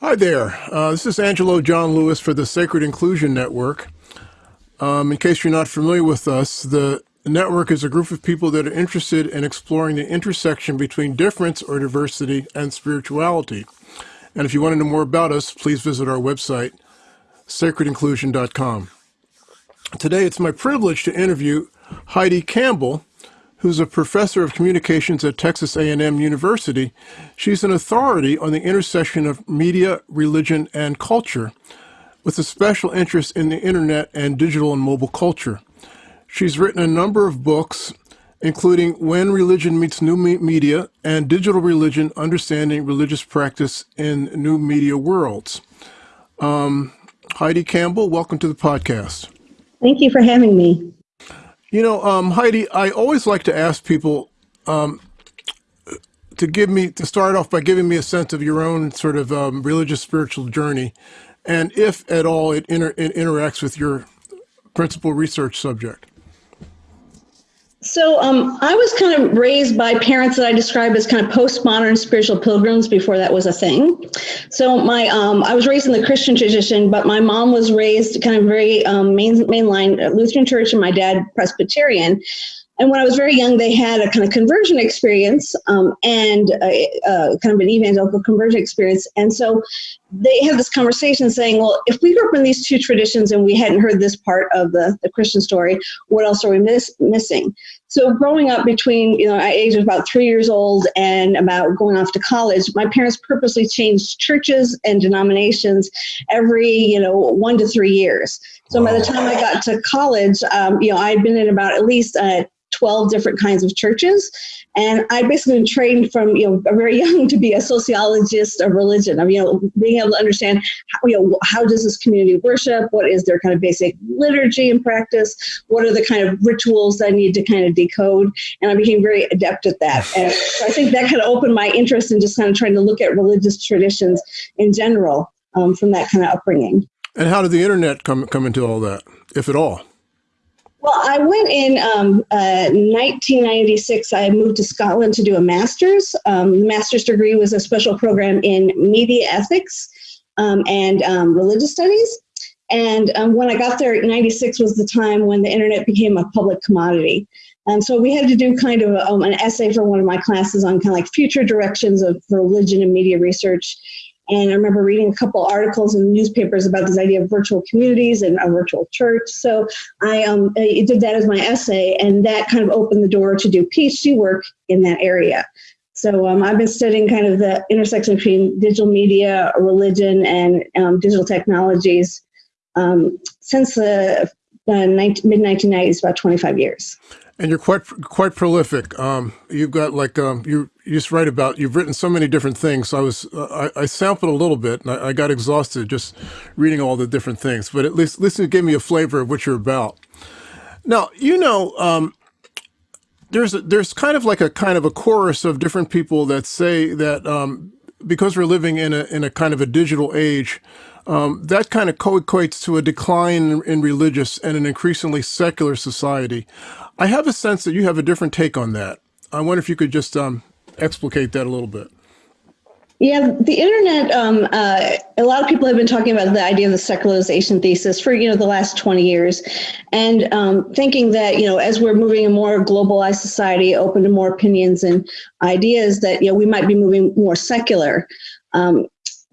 Hi there. Uh, this is Angelo John Lewis for the Sacred Inclusion Network. Um, in case you're not familiar with us, the network is a group of people that are interested in exploring the intersection between difference or diversity and spirituality. And if you want to know more about us, please visit our website, sacredinclusion.com. Today, it's my privilege to interview Heidi Campbell, who's a professor of communications at Texas A&M University. She's an authority on the intersection of media, religion, and culture, with a special interest in the internet and digital and mobile culture. She's written a number of books, including When Religion Meets New Media and Digital Religion, Understanding Religious Practice in New Media Worlds. Um, Heidi Campbell, welcome to the podcast. Thank you for having me. You know, um, Heidi, I always like to ask people um, to give me to start off by giving me a sense of your own sort of um, religious spiritual journey, and if at all it, inter it interacts with your principal research subject. So um, I was kind of raised by parents that I describe as kind of postmodern spiritual pilgrims before that was a thing. So my um, I was raised in the Christian tradition, but my mom was raised kind of very um, main mainline Lutheran church, and my dad Presbyterian. And when I was very young, they had a kind of conversion experience um, and a, a kind of an evangelical conversion experience. And so they had this conversation saying, well, if we grew up in these two traditions and we hadn't heard this part of the, the Christian story, what else are we miss, missing? So growing up between, you know, I age was about three years old and about going off to college, my parents purposely changed churches and denominations every, you know, one to three years. So by the time I got to college, um, you know, I'd been in about at least uh, 12 different kinds of churches. And I basically been trained from, you know, very young to be a sociologist of religion. of you know, being able to understand, how, you know, how does this community worship? What is their kind of basic liturgy and practice? What are the kind of rituals that I need to kind of decode? And I became very adept at that. And so I think that kind of opened my interest in just kind of trying to look at religious traditions in general um, from that kind of upbringing. And how did the internet come come into all that, if at all? Well, I went in um, uh, 1996. I moved to Scotland to do a master's. Um, master's degree was a special program in media ethics um, and um, religious studies. And um, when I got there, 96 was the time when the internet became a public commodity. And so we had to do kind of um, an essay for one of my classes on kind of like future directions of religion and media research. And I remember reading a couple articles in newspapers about this idea of virtual communities and a virtual church. So I, um, I did that as my essay, and that kind of opened the door to do PhD work in that area. So um, I've been studying kind of the intersection between digital media, religion, and um, digital technologies um, since the uh, mid 1990s, about 25 years and you're quite quite prolific. Um, you've got like um, you you just write about. You've written so many different things. So I was uh, I, I, sampled a little bit, and I, I, got exhausted just reading all the different things. But at least listen, gave me a flavor of what you're about. Now you know. Um, there's a, there's kind of like a kind of a chorus of different people that say that um, because we're living in a in a kind of a digital age, um, that kind of co-equates to a decline in religious and an increasingly secular society. I have a sense that you have a different take on that. I wonder if you could just um, explicate that a little bit. Yeah, the internet. Um, uh, a lot of people have been talking about the idea of the secularization thesis for you know the last twenty years, and um, thinking that you know as we're moving a more globalized society, open to more opinions and ideas, that you know we might be moving more secular. Um,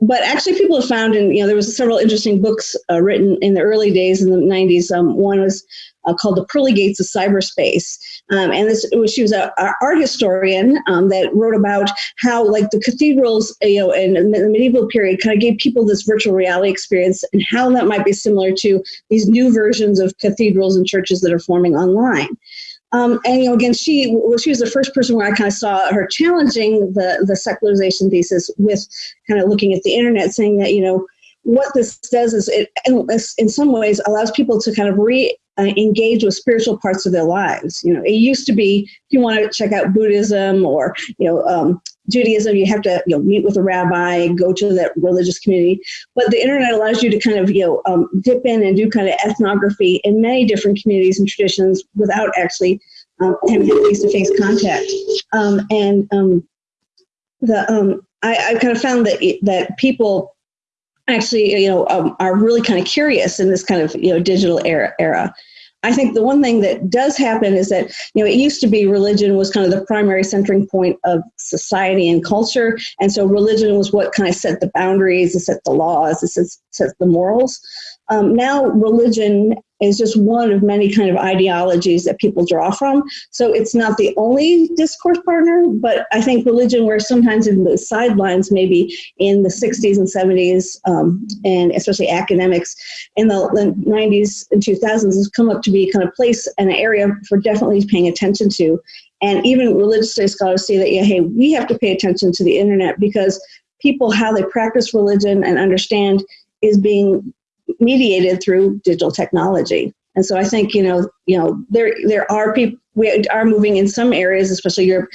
but actually, people have found, and you know, there was several interesting books uh, written in the early days in the '90s. Um, one was uh, called The Pearly Gates of Cyberspace. Um, and this was, she was an art historian um, that wrote about how like the cathedrals, you know, in the medieval period kind of gave people this virtual reality experience and how that might be similar to these new versions of cathedrals and churches that are forming online. Um, and you know, again, she well, she was the first person where I kind of saw her challenging the the secularization thesis with kind of looking at the internet, saying that you know what this does is it in some ways allows people to kind of re uh, engage with spiritual parts of their lives. You know, it used to be if you want to check out Buddhism or you know um, Judaism, you have to you know meet with a rabbi, go to that religious community. But the internet allows you to kind of you know um, dip in and do kind of ethnography in many different communities and traditions without actually um, having face-to-face contact. Um, and um, the um, I, I kind of found that that people actually, you know, um, are really kind of curious in this kind of, you know, digital era. era. I think the one thing that does happen is that, you know, it used to be religion was kind of the primary centering point of society and culture. And so religion was what kind of set the boundaries, it set the laws, it set, set the morals. Um, now religion is just one of many kind of ideologies that people draw from. So it's not the only discourse partner, but I think religion, where sometimes in the sidelines, maybe in the 60s and 70s, um, and especially academics in the 90s and 2000s, has come up to be kind of place an area for definitely paying attention to. And even religious studies scholars say that, yeah, hey, we have to pay attention to the internet because people, how they practice religion and understand is being mediated through digital technology. And so I think, you know, you know, there there are people we are moving in some areas, especially Europe,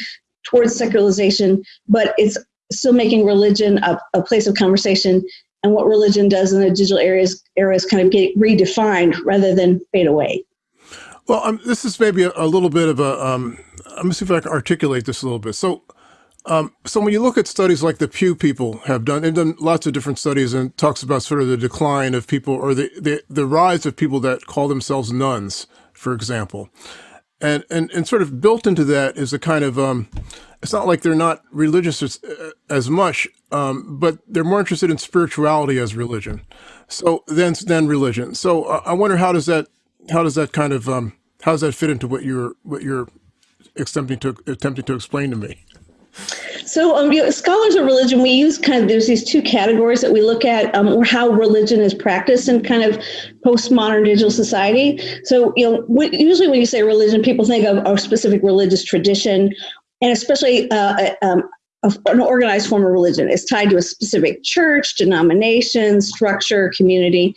towards secularization, but it's still making religion a, a place of conversation and what religion does in the digital areas areas kind of get redefined rather than fade away. Well, um, this is maybe a, a, little bit of a. Um, let me see if I can articulate this a little bit. So, um, so when you look at studies like the Pew people have done, they've done lots of different studies and talks about sort of the decline of people or the, the, the rise of people that call themselves nones, for example. And, and, and sort of built into that is a kind of, um, it's not like they're not religious as, as much, um, but they're more interested in spirituality as religion. So then, then religion. So uh, I wonder how does that, how does that kind of, um, how does that fit into what you're, what you're attempting to, attempting to explain to me? So, um, you know, scholars of religion, we use kind of there's these two categories that we look at, um, how religion is practiced in kind of postmodern digital society. So, you know, usually when you say religion, people think of a specific religious tradition, and especially uh, um, an organized form of religion. It's tied to a specific church, denomination, structure, community.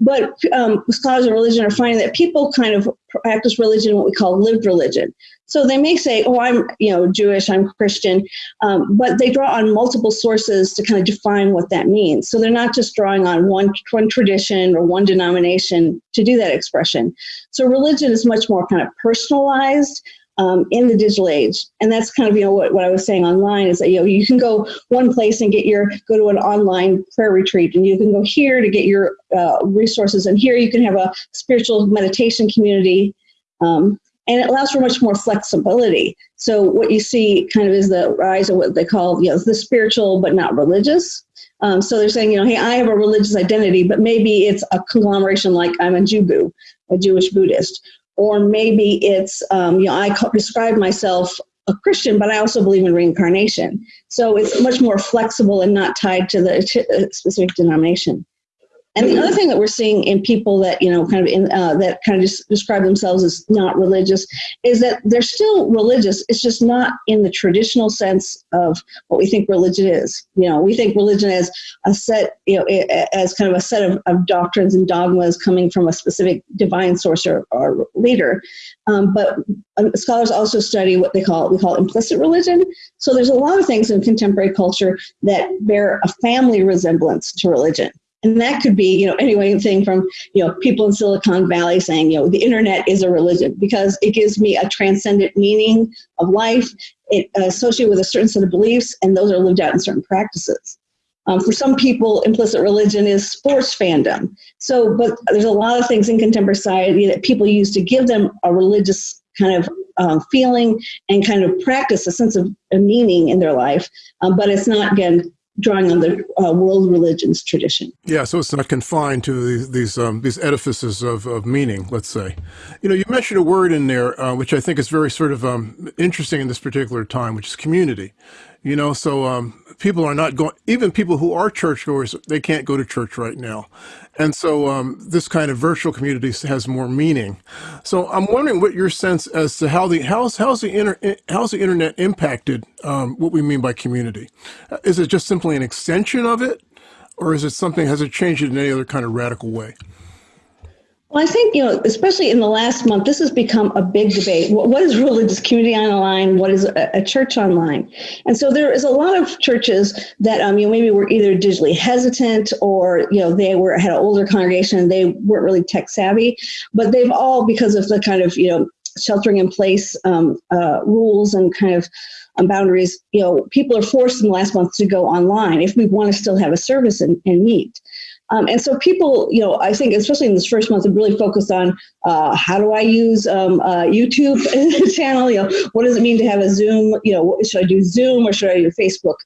But um, scholars of religion are finding that people kind of practice religion, what we call lived religion. So they may say, "Oh, I'm you know Jewish, I'm Christian," um, but they draw on multiple sources to kind of define what that means. So they're not just drawing on one one tradition or one denomination to do that expression. So religion is much more kind of personalized. Um, in the digital age. And that's kind of, you know, what, what I was saying online is that, you know, you can go one place and get your, go to an online prayer retreat and you can go here to get your uh, resources. And here you can have a spiritual meditation community. Um, and it allows for much more flexibility. So what you see kind of is the rise of what they call, you know, the spiritual but not religious. Um, so they're saying, you know, hey, I have a religious identity, but maybe it's a conglomeration like I'm a Jubu, a Jewish Buddhist, or maybe it's, um, you know, I describe myself a Christian, but I also believe in reincarnation. So it's much more flexible and not tied to the uh, specific denomination. And the other thing that we're seeing in people that you know kind of in uh, that kind of just describe themselves as not religious is that they're still religious. It's just not in the traditional sense of what we think religion is. You know, we think religion as a set, you know, as kind of a set of, of doctrines and dogmas coming from a specific divine source or, or leader. Um, but um, scholars also study what they call we call implicit religion. So there's a lot of things in contemporary culture that bear a family resemblance to religion. And that could be, you know, anything from, you know, people in Silicon Valley saying, you know, the internet is a religion because it gives me a transcendent meaning of life. It uh, associated with a certain set of beliefs, and those are lived out in certain practices. Um, for some people, implicit religion is sports fandom. So, but there's a lot of things in contemporary society that people use to give them a religious kind of uh, feeling and kind of practice a sense of a meaning in their life. Um, but it's not, again, drawing on the uh, world religions tradition. Yeah, so it's not confined to these these, um, these edifices of, of meaning, let's say. You know, you mentioned a word in there, uh, which I think is very sort of um, interesting in this particular time, which is community. You know, so um, people are not going, even people who are churchgoers, they can't go to church right now. And so um, this kind of virtual community has more meaning. So I'm wondering what your sense as to how the how's how's the inter, how's the internet impacted um, what we mean by community? Is it just simply an extension of it, or is it something has it changed it in any other kind of radical way? Well, I think, you know, especially in the last month, this has become a big debate. What is religious community online? What is a, church online? And so there is a lot of churches that, um, you know, maybe were either digitally hesitant or, you know, they were had an older congregation and they weren't really tech savvy, but they've all, because of the kind of, you know, sheltering in place um, uh, rules and kind of um, boundaries, you know, people are forced in the last month to go online if we want to still have a service and, and meet. Um, and so people, you know, I think especially in this first month, have really focused on uh, how do I use um, uh, YouTube channel? You know, what does it mean to have a Zoom? You know, should I do Zoom or should I do Facebook?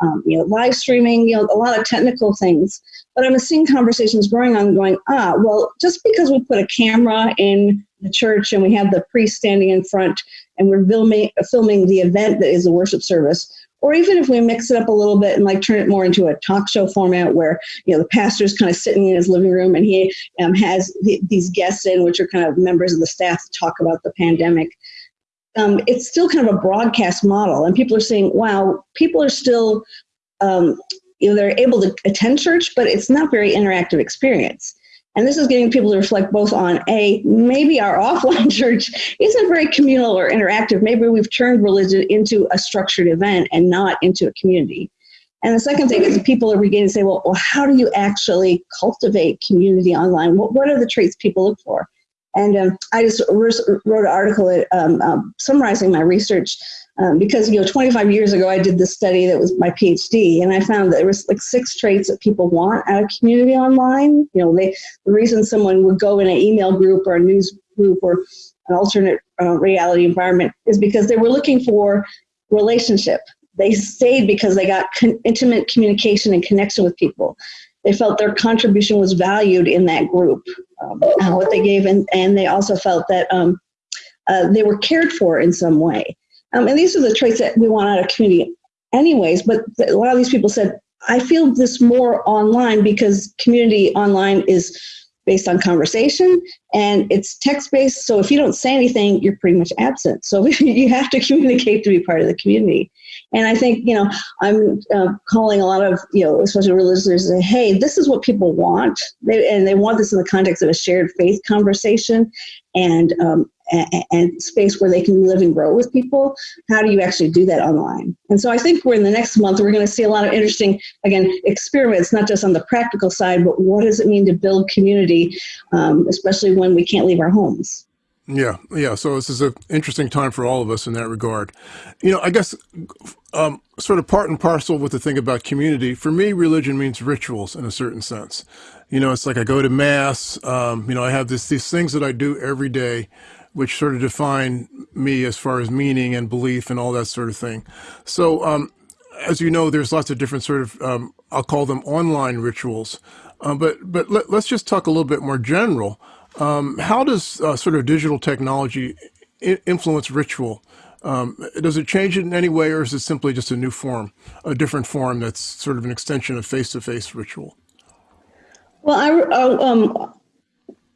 Um, you know, live streaming. You know, a lot of technical things. But I'm seeing conversations growing on, going, ah, well, just because we put a camera in the church and we have the priest standing in front and we're filming filming the event that is a worship service or even if we mix it up a little bit and like turn it more into a talk show format where you know the pastor's kind of sitting in his living room and he um, has these guests in which are kind of members of the staff to talk about the pandemic. Um, it's still kind of a broadcast model and people are saying wow people are still um, you know they're able to attend church but it's not very interactive experience and this is getting people to reflect both on A, maybe our offline church isn't very communal or interactive. Maybe we've turned religion into a structured event and not into a community. And the second thing is people are beginning to say, well, well how do you actually cultivate community online? What, what are the traits people look for? And um, I just wrote an article um, um, summarizing my research um, because you know 25 years ago I did this study that was my PhD and I found that there was like six traits that people want out of community online. You know they the reason someone would go in an email group or a news group or an alternate uh, reality environment is because they were looking for relationship. They stayed because they got con- intimate communication and connection with people. They felt their contribution was valued in that group um, what they gave and, and they also felt that um, uh, they were cared for in some way um, and these are the traits that we want out of community anyways, but a lot of these people said, I feel this more online because community online is based on conversation and it's text based. So if you don't say anything, you're pretty much absent. So you have to communicate to be part of the community. And I think, you know, I'm uh, calling a lot of, you know, especially religious leaders say, hey, this is what people want. They, and they want this in the context of a shared faith conversation and, um, and, and space where they can live and grow with people. How do you actually do that online? And so I think we're in the next month, we're going to see a lot of interesting, again, experiments, not just on the practical side, but what does it mean to build community, um, especially when we can't leave our homes? Yeah, yeah. So this is an interesting time for all of us in that regard. You know, I guess um, sort of part and parcel with the thing about community. For me, religion means rituals in a certain sense. You know, it's like I go to mass. Um, you know, I have this these things that I do every day, which sort of define me as far as meaning and belief and all that sort of thing. So, um, as you know, there's lots of different sort of um, I'll call them online rituals. Uh, but but let, us just talk a little bit more general. Um, how does uh, sort of digital technology influence ritual? Um, does it change it in any way, or is it simply just a new form, a different form that's sort of an extension of face-to-face ritual? Well, I, uh, um,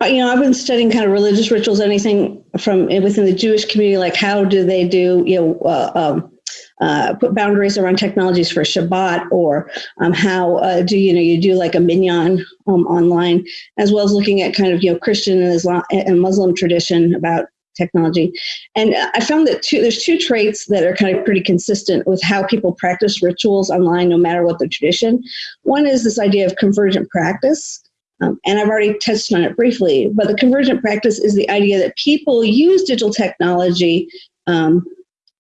you know, I've been studying kind of religious rituals, anything from within the Jewish community, like how do they do, you know, uh, um, uh, put boundaries around technologies for Shabbat, or um, how uh, do you know you do like a minyan um, online, as well as looking at kind of you know Christian and Islam and Muslim tradition about technology. And I found that two, there's two traits that are kind of pretty consistent with how people practice rituals online, no matter what the tradition. One is this idea of convergent practice. Um, and I've already touched on it briefly, but the convergent practice is the idea that people use digital technology um,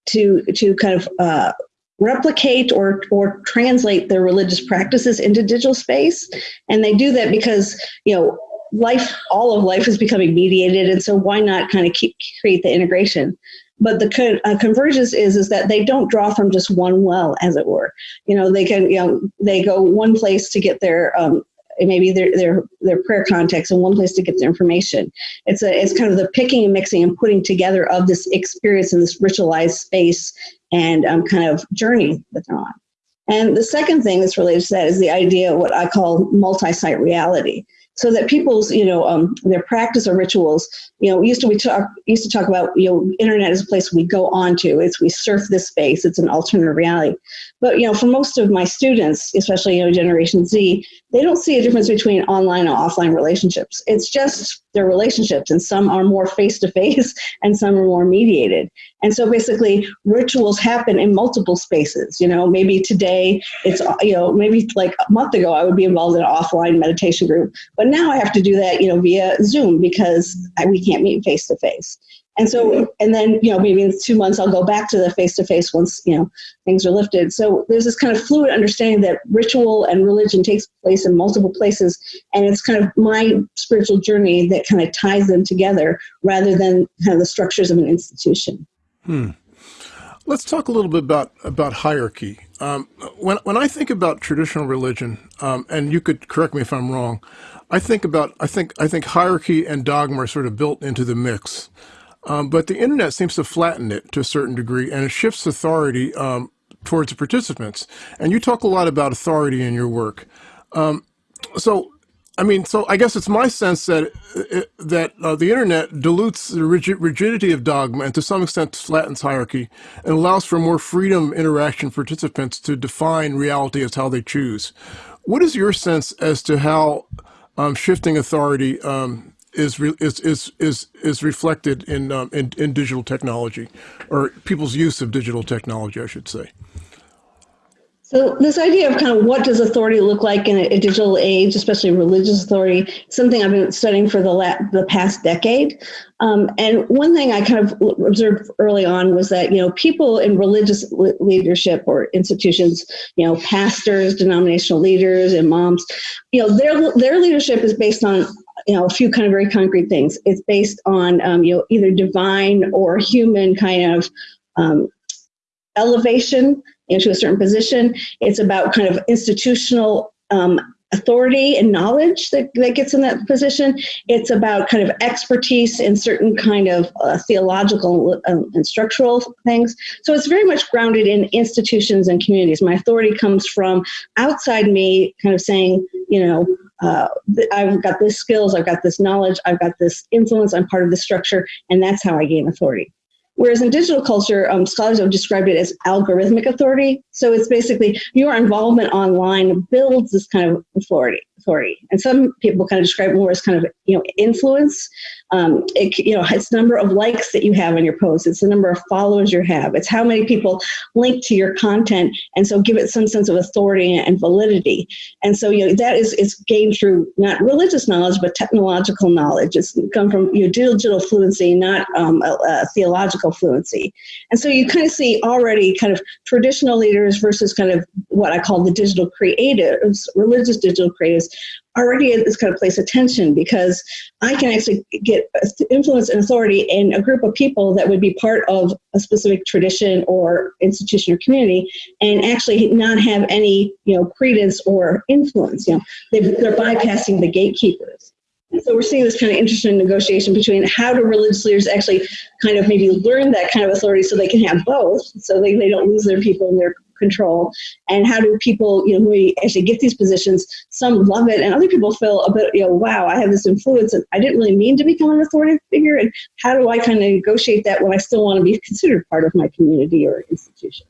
to to kind of uh, replicate or or translate their religious practices into digital space, and they do that because you know life, all of life is becoming mediated, and so why not kind of keep create the integration? But the uh, convergence is is that they don't draw from just one well, as it were. You know, they can you know they go one place to get their um, maybe their their their prayer context and one place to get the information. It's a it's kind of the picking and mixing and putting together of this experience in this ritualized space and um, kind of journey that they're on. And the second thing that's related to that is the idea of what I call multi-site reality so that people's you know um, their practice or rituals you know used to we talk used to talk about you know internet is a place we go on to it's we surf this space it's an alternate reality but you know for most of my students especially you know generation z they don't see a difference between online and offline relationships. It's just their relationships and some are more face to face and some are more mediated. And so basically rituals happen in multiple spaces. You know maybe today it's you know maybe like a month ago i would be involved in an offline meditation group. But now i have to do that you know via zoom because I, we can't meet face to face And so, and then, you know, maybe in two months I'll go back to the face to face once, you know, things are lifted. So there's this kind of fluid understanding that ritual and religion takes place in multiple places. And it's kind of my spiritual journey that kind of ties them together rather than kind of the structures of an institution. Hmm. Let's talk a little bit about, about hierarchy. Um, when, when I think about traditional religion, um, and you could correct me if I'm wrong, I think about I think I think hierarchy and dogma are sort of built into the mix. Um, but the internet seems to flatten it to a certain degree, and it shifts authority um, towards the participants. And you talk a lot about authority in your work. Um, so, I mean, so I guess it's my sense that uh, that uh, the internet dilutes the rigid, rigidity of dogma and to some extent flattens hierarchy and allows for more freedom interaction participants to define reality as how they choose. What is your sense as to how um, shifting authority um, is, is is is is reflected in, um, in in digital technology, or people's use of digital technology, I should say. So this idea of kind of what does authority look like in a, digital age, especially religious authority, something I've been studying for the the past decade. Um, and one thing I kind of observed early on was that you know people in religious leadership or institutions, you know, pastors, denominational leaders, imams, you know, their their leadership is based on you know a few kind of very concrete things. It's based on um, you know either divine or human kind of um, elevation into a certain position. It's about kind of institutional um, authority and knowledge that, that gets in that position. It's about kind of expertise in certain kind of uh, theological um, and structural things. So it's very much grounded in institutions and communities. My authority comes from outside me, kind of saying, you know, uh, I've got this skills, I've got this knowledge, I've got this influence, I'm part of the structure, and that's how I gain authority. Whereas in digital culture, um, scholars have described it as algorithmic authority. So it's basically your involvement online builds this kind of authority. Authority, and some people kind of describe more as kind of you know influence. Um, it, you know, it's the number of likes that you have on your posts. It's the number of followers you have. It's how many people link to your content, and so give it some sense of authority and validity. And so you know that is is gained through not religious knowledge but technological knowledge. It's come from your know, digital fluency, not um, a, a theological fluency. And so you kind of see already kind of traditional leaders versus kind of what I call the digital creatives, religious digital creatives, already at this kind of place attention because I can actually get influence and authority in a group of people that would be part of a specific tradition or institution or community and actually not have any, you know, credence or influence. You know, they, they're bypassing the gatekeepers. So we're seeing this kind of interesting negotiation between how do religious leaders actually kind of maybe learn that kind of authority so they can have both, so they, they don't lose their people and their control, and how do people, you know, who actually get these positions, some love it, and other people feel a bit, you know, wow, I have this influence, and I didn't really mean to become an authoritative figure, and how do I kind of negotiate that when I still want to be considered part of my community or institution?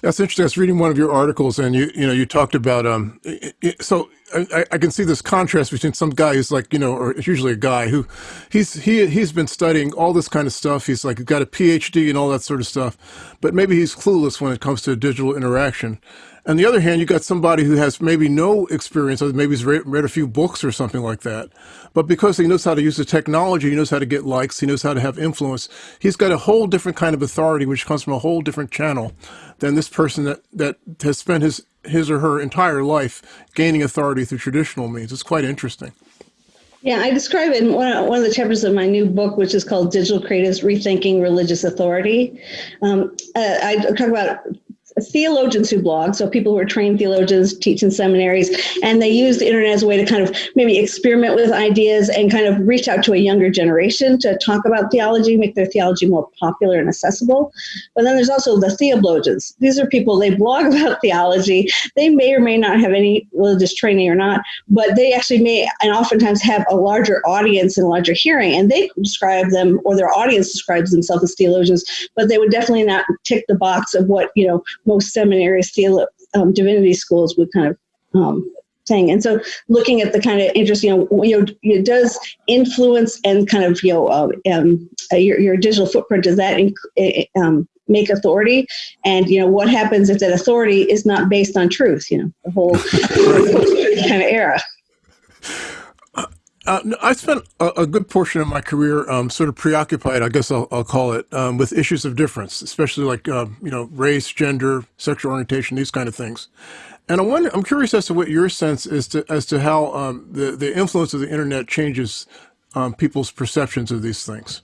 That's interesting. I was reading one of your articles, and you you know you talked about um. So I, I, can see this contrast between some guy who's like you know, or it's usually a guy who, he's he he's been studying all this kind of stuff. He's like got a PhD and all that sort of stuff, but maybe he's clueless when it comes to digital interaction. On the other hand, you got somebody who has maybe no experience, or maybe he's read, read, a few books or something like that. But because he knows how to use the technology, he knows how to get likes, he knows how to have influence, he's got a whole different kind of authority, which comes from a whole different channel than this person that, that has spent his, his or her entire life gaining authority through traditional means. It's quite interesting. Yeah, I describe it in one, of the chapters of my new book, which is called Digital Creatives Rethinking Religious Authority. Um, uh, I talk about theologians who blog, so people who are trained theologians, teach in seminaries, and they use the internet as a way to kind of maybe experiment with ideas and kind of reach out to a younger generation to talk about theology, make their theology more popular and accessible. But then there's also the theologians. These are people, they blog about theology. They may or may not have any religious training or not, but they actually may and oftentimes have a larger audience and larger hearing, and they describe them, or their audience describes themselves as theologians, but they would definitely not tick the box of what, you know, most seminaries, um, divinity schools would kind of um, thing. And so looking at the kind of interest, you know, you know, it does influence and kind of, you know, uh, um, uh, your, your digital footprint, does that um, make authority? And, you know, what happens if that authority is not based on truth, you know, the whole kind of era. Uh, I spent a, a, good portion of my career um, sort of preoccupied, I guess I'll, I'll call it, um, with issues of difference, especially like uh, you know race, gender, sexual orientation, these kind of things. And I wonder, I'm curious as to what your sense is to as to how um, the the influence of the internet changes um, people's perceptions of these things.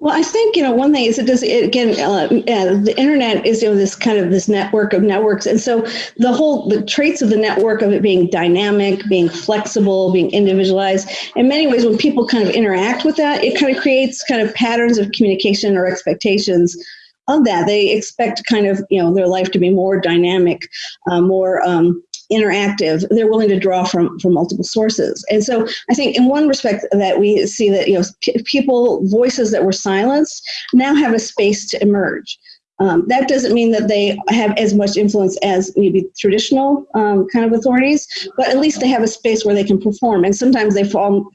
Well, I think you know one thing is it does it, again. Uh, the internet is you know this kind of this network of networks, and so the whole the traits of the network of it being dynamic, being flexible, being individualized. In many ways, when people kind of interact with that, it kind of creates kind of patterns of communication or expectations of that. They expect kind of you know their life to be more dynamic, uh, more um, interactive, they're willing to draw from from multiple sources. And so I think in one respect that we see that you know people voices that were silenced now have a space to emerge. Um, that doesn't mean that they have as much influence as maybe traditional um, kind of authorities, but at least they have a space where they can perform. And sometimes they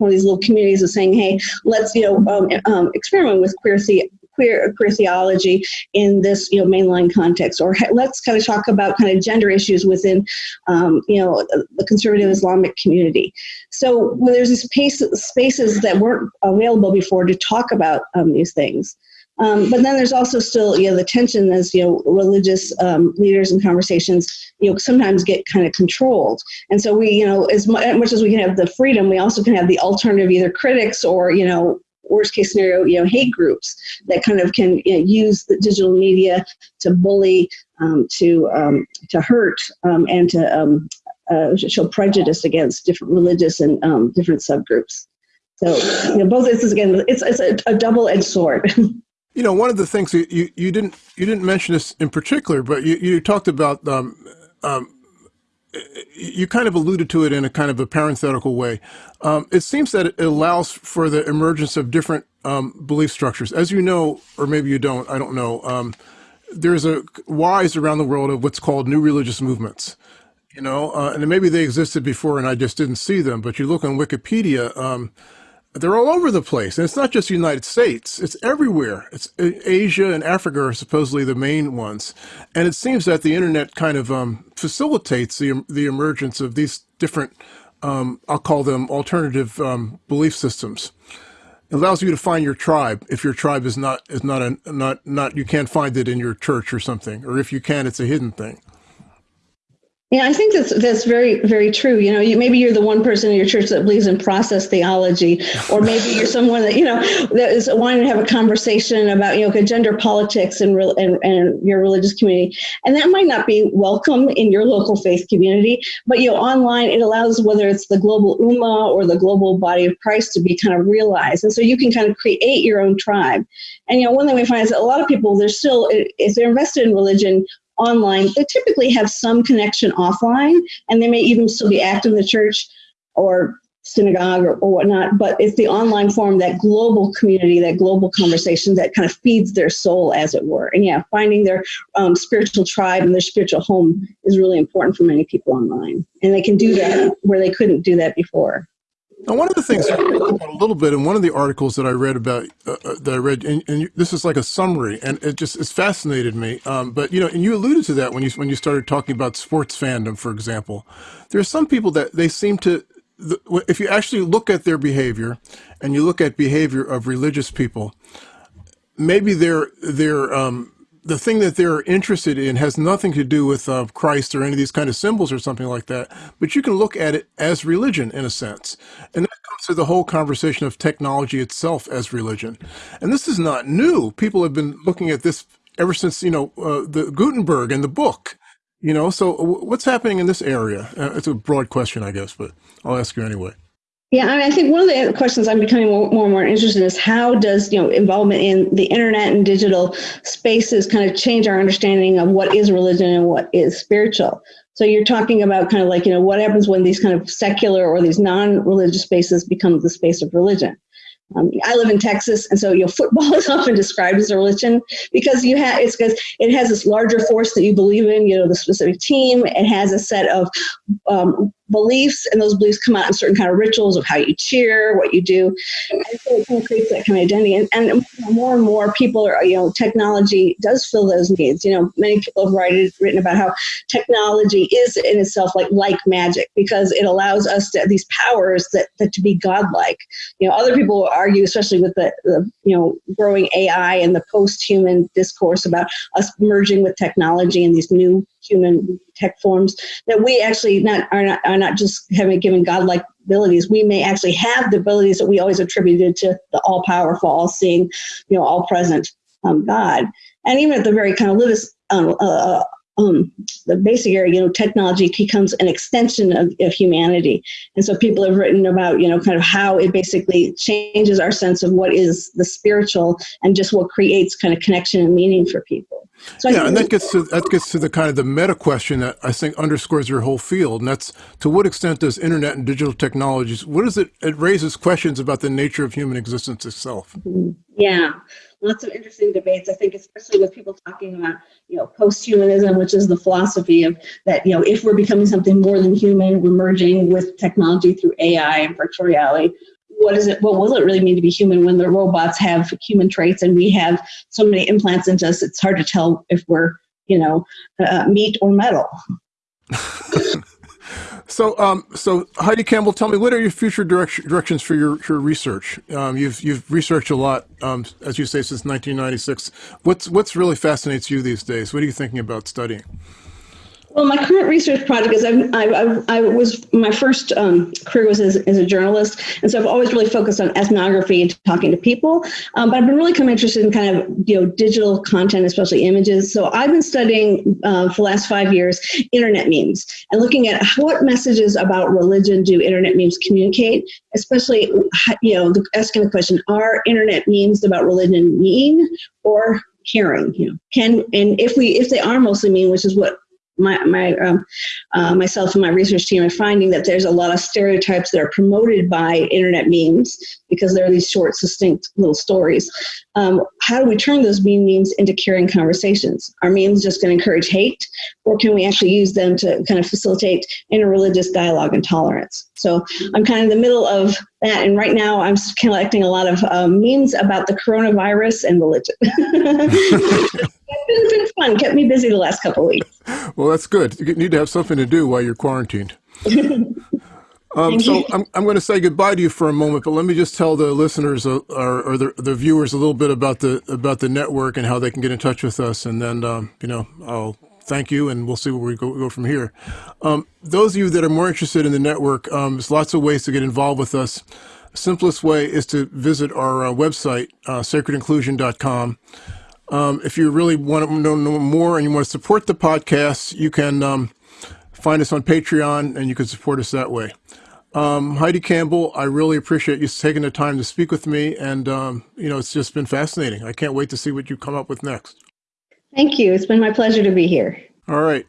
of these little communities of saying, "Hey, let's you know um, um experiment with queer the- queer queer theology in this you know mainline context, or let's kind of talk about kind of gender issues within um, you know the conservative Islamic community. So well, there's these spaces, spaces that weren't available before to talk about um, these things. Um, but then there's also still, you know, the tension as, you know, religious um, leaders and conversations, you know, sometimes get kind of controlled. And so we, you know, as much as we can have the freedom, we also can have the alternative either critics or, you know, worst case scenario, you know, hate groups that kind of can you know, use the digital media to bully, um, to um, to hurt, um, and to um, uh, show prejudice against different religious and um, different subgroups. So, you know, both this is again, it's it's a, a double-edged sword. You know, one of the things you, you, you didn't you didn't mention this in particular, but you, you talked about um, um, you kind of alluded to it in a kind of a parenthetical way. Um, it seems that it allows for the emergence of different um, belief structures. As you know, or maybe you don't, I don't know, um, there's a wise around the world of what's called new religious movements. You know, uh, and maybe they existed before and I just didn't see them, but you look on Wikipedia, um, they're all over the place. And it's not just the United States, it's everywhere. It's uh, Asia and Africa are supposedly the main ones. And it seems that the internet kind of um, facilitates the, the emergence of these different, um, I'll call them alternative um, belief systems. It allows you to find your tribe if your tribe is not is not a not not you can't find it in your church or something or if you can it's a hidden thing yeah, I think that's that's very very true. You know, you, maybe you're the one person in your church that believes in process theology, or maybe you're someone that you know that is wanting to have a conversation about you know gender politics and real and, and your religious community, and that might not be welcome in your local faith community. But you know, online it allows whether it's the global ummah or the global body of Christ to be kind of realized, and so you can kind of create your own tribe. And you know, one thing we find is that a lot of people they're still if they're invested in religion online, they typically have some connection offline, and they may even still be active in the church or synagogue or, or whatnot, but it's the online form, that global community, that global conversation that kind of feeds their soul, as it were. And yeah, finding their um, spiritual tribe and their spiritual home is really important for many people online. And they can do that where they couldn't do that before. Now, one of the things about a little bit in one of the articles that I read about uh, uh that I read, and, and you, this is like a summary, and it just it's fascinated me. Um, but you know, and you alluded to that when you when you started talking about sports fandom, for example. There are some people that they seem to, if you actually look at their behavior, and you look at behavior of religious people, maybe they're they're um, the thing that they're interested in has nothing to do with uh, Christ or any of these kind of symbols or something like that. But you can look at it as religion in a sense. And that comes to the whole conversation of technology itself as religion. And this is not new. People have been looking at this ever since, you know, uh, the Gutenberg and the book. You know, so what's happening in this area? Uh, it's a broad question, I guess, but I'll ask you anyway. Yeah, I, mean, I think one of the questions I'm becoming more, more and more interested in is how does you know involvement in the internet and digital spaces kind of change our understanding of what is religion and what is spiritual. So you're talking about kind of like you know what happens when these kind of secular or these non-religious spaces become the space of religion. Um, I live in Texas, and so you know, football is often described as a religion because you have it's because it has this larger force that you believe in. You know, the specific team. It has a set of um, beliefs, and those beliefs come out in certain kind of rituals of how you cheer, what you do, and so it kind of creates that kind of identity. And, and more and more people are, you know, technology does fill those needs. You know, many people have written written about how technology is in itself like like magic because it allows us to these powers that, that to be godlike. You know, other people argue, especially with the, the you know growing AI and the post-human discourse about us merging with technology and these new human tech forms that we actually not are not are not just having given godlike abilities we may actually have the abilities that we always attributed to the all powerful all seeing you know all present um, god and even at the very kind of livest um, uh, um, the basic area, you know, technology becomes an extension of, of humanity. And so people have written about, you know, kind of how it basically changes our sense of what is the spiritual and just what creates kind of connection and meaning for people. So yeah, and that gets to that gets to the kind of the meta question that I think underscores your whole field, and that's to what extent does internet and digital technologies what is it? It raises questions about the nature of human existence itself. Yeah, lots of interesting debates. I think, especially with people talking about, you know, post-humanism, which is the philosophy of that, you know, if we're becoming something more than human, we're merging with technology through AI and virtual reality. What is it? What will it really mean to be human when the robots have human traits and we have so many implants into us? It's hard to tell if we're, you know, uh, meat or metal. So, um, so Heidi Campbell, tell me what are your future direction, directions for your, your research? Um, you've you've researched a lot, um, as you say, since 1996. What's what's really fascinates you these days? What are you thinking about studying? Well, my current research project is I've, I've, i was my first um, career was as, as, a journalist, and so I've always really focused on ethnography and talking to people. Um, but I've been really kind of interested in kind of you know digital content, especially images. So I've been studying uh, for the last five years internet memes and looking at what messages about religion do internet memes communicate, especially you know asking the question: Are internet memes about religion mean or caring? You know, can and if we if they are mostly mean, which is what my, my um, uh, myself and my research team are finding that there's a lot of stereotypes that are promoted by internet memes because there are these short, succinct little stories. Um, how do we turn those meme memes into caring conversations? Are memes just going to encourage hate, or can we actually use them to kind of facilitate interreligious dialogue and tolerance? So I'm kind of in the middle of that, and right now I'm collecting a lot of um, memes about the coronavirus and religion. fun. Kept me busy the last couple weeks. Well, that's good. You need to have something to do while you're quarantined. Um, so I'm, I'm going to say goodbye to you for a moment, but let me just tell the listeners uh, or, or the, the, viewers a little bit about the about the network and how they can get in touch with us, and then um, you know I'll thank you, and we'll see where we go, go from here. Um, those of you that are more interested in the network, um, there's lots of ways to get involved with us. simplest way is to visit our uh, website, uh, sacredinclusion.com. Um, if you really want to know, know, more and you want to support the podcast, you can um, find us on Patreon and you can support us that way. Um, Heidi Campbell, I really appreciate you taking the time to speak with me. And, um, you know, it's just been fascinating. I can't wait to see what you come up with next. Thank you. It's been my pleasure to be here. All right.